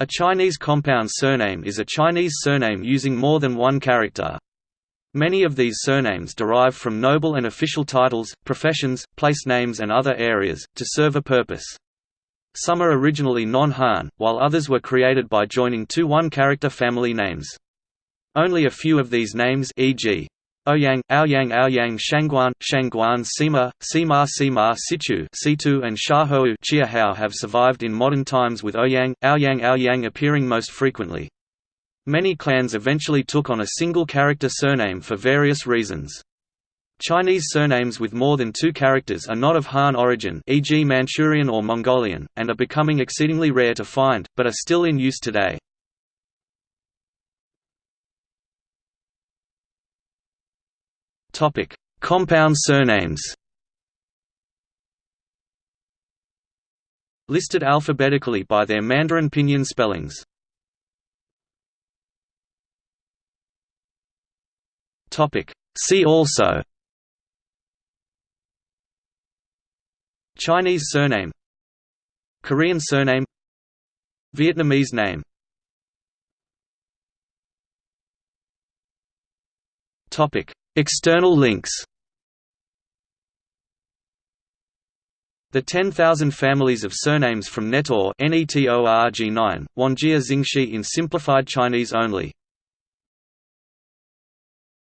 A Chinese compound surname is a Chinese surname using more than one character. Many of these surnames derive from noble and official titles, professions, place names and other areas, to serve a purpose. Some are originally non-Han, while others were created by joining two one-character family names. Only a few of these names e.g. Ouyang, Aoyang Aoyang Shangguan, Shangguan Sima, Sima Sima Situ Situ and Shahou Chiahao have survived in modern times with Ouyang, Aoyang Aoyang appearing most frequently. Many clans eventually took on a single character surname for various reasons. Chinese surnames with more than two characters are not of Han origin e.g. Manchurian or Mongolian, and are becoming exceedingly rare to find, but are still in use today. Topic: Compound surnames. Listed alphabetically by their Mandarin pinyin spellings. Topic: See also. Chinese surname Korean surname Vietnamese name Topic External links The 10,000 Families of Surnames from Netor NETORG9, Wanjia Xingshi in simplified Chinese only